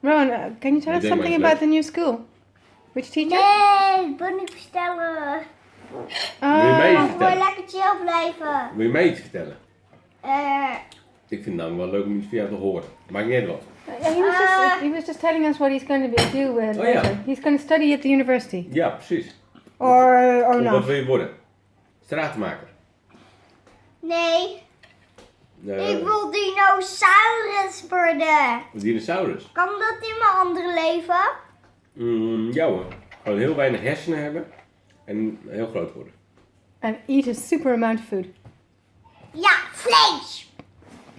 Rowan, uh, can you tell us something about the new school? Which teacher? Nee, niet vertellen. Wil je mij iets Ik wil vertellen? lekker chill blijven. Wil je mij iets vertellen? Eh, Ik vind het namelijk wel leuk om iets van jou te horen. Maakt niet uit wat. Yeah, he, was just, he was just telling us what he's going to be, do uh, Oh, later. yeah. He's going to study at the university. Ja, precies. Or, or Of Wat not. wil je worden? Stratenmaker. nee, Ik wil dinosaurus worden. Dinosaurus. Kan dat in mijn andere leven? Mm, ja hoor. Gewoon heel weinig hersenen hebben en heel groot worden. And eat a super amount of food. Ja, vlees.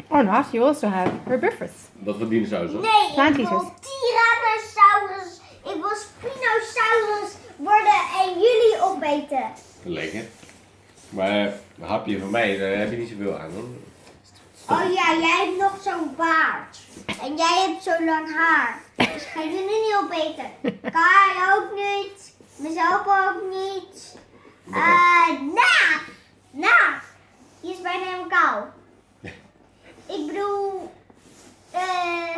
Or not, you also have herbivorous. Wat voor dinosaurus dan? Nee, ik Plantieters. wil Tyrannosaurus. Ik wil Spinosaurus worden en jullie opeten. Lekker. Maar een hapje van mij, daar heb je niet zoveel aan hoor. Oh ja, jij hebt nog zo'n baard. En jij hebt zo lang haar. Dus ga je er niet opeten. Kai ook niet. Mezelf ook niet. Eh, na! Na! Die is bijna helemaal kou. Ik bedoel... eh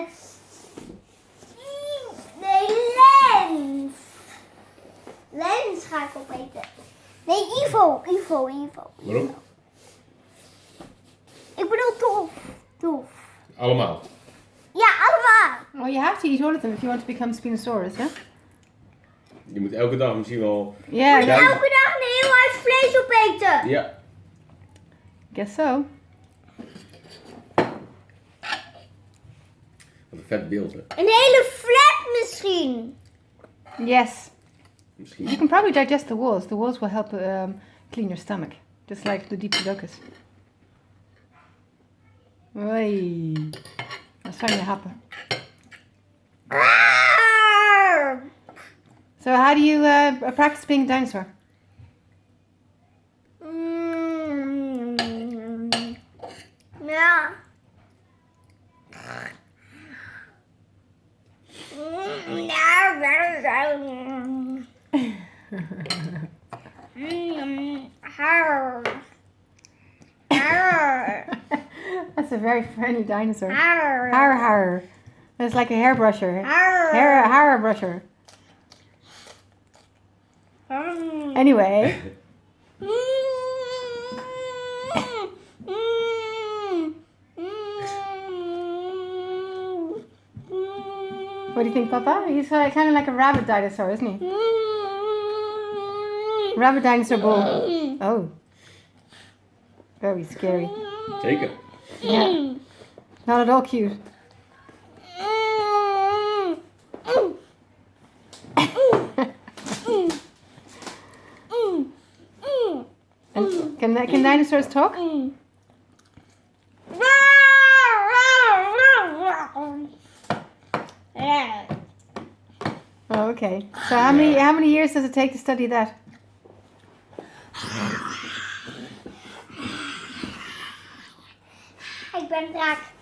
nee, lens. Lens ga ik opeten. Nee, Ivo. Ivo, Ivo. Waarom? Bedoel tof. Tof. Allemaal. Ja, allemaal. Well, you have to eat all of them if you want to become Spinosaurus, yeah? Je moet elke dag misschien wel... Yeah, Ja. Elke dag een heel hard vlees opeten. Ja. guess so. Wat een vet beeld hè. Een hele flat misschien. Yes. You Misschien. can probably digest the walls. The walls will help um, clean your stomach, just like the Diplodocus. Oei. Dat zijn je happen. So how do you uh, practice being a dinosaur? Mm. Mm, That's a very friendly dinosaur. Har. Har har. It's like a hairbrusher. Har. Hair hairbrusher. Mm. Anyway, Mm. Mm. Mm. what do you think, Papa? He's uh, kind of like a rabbit dinosaur, isn't he? Mm. Rabbit dinosaur bull. Oh. Very scary. Zeker. Yeah. Not at all cute. And can, can dinosaurs talk? Oh, okay. So how many how many years does it take to study that? Ben raak.